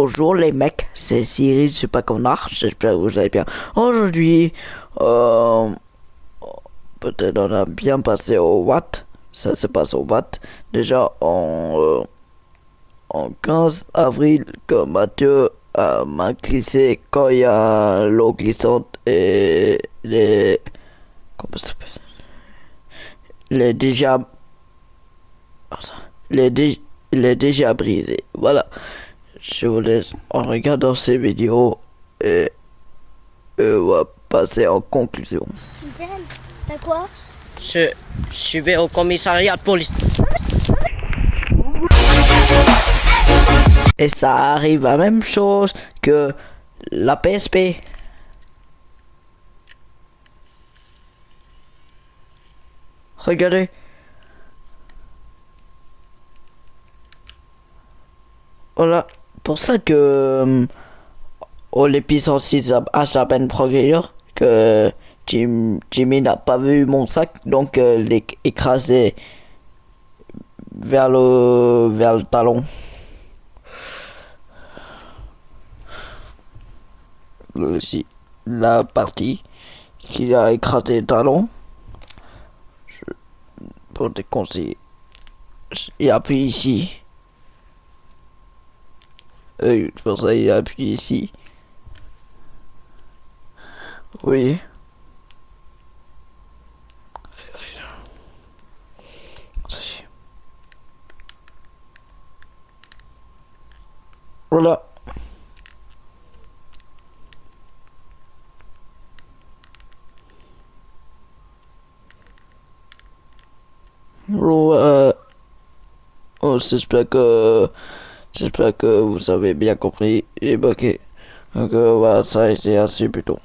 Bonjour les mecs, c'est Cyril Super Connard, j'espère que vous allez bien. Aujourd'hui, euh, peut-être on a bien passé au Watt, ça se passe au Watt. Déjà en, euh, en 15 avril, que Mathieu m'a glissé quand il y a l'eau glissante et les... Comment ça Les déjà... Les, les déjà brisé, voilà je vous laisse en regardant ces vidéos et, on va passer en conclusion. T'as quoi? Je, je vais au commissariat de police. Et ça arrive à la même chose que la PSP. Regardez. Voilà pour ça que oh, l'épisode 6 a, à peine progressé que Jimmy n'a pas vu mon sac donc euh, écrasé vers le vers le talon. Ici la partie qui a écrasé le talon pour des conseils et appuie ici euh, pour ça, il appuie ici. Oui. Voilà. Oh, euh... oh j'espère que J'espère que vous avez bien compris et bloqué. Donc voilà, ça a été assez plutôt.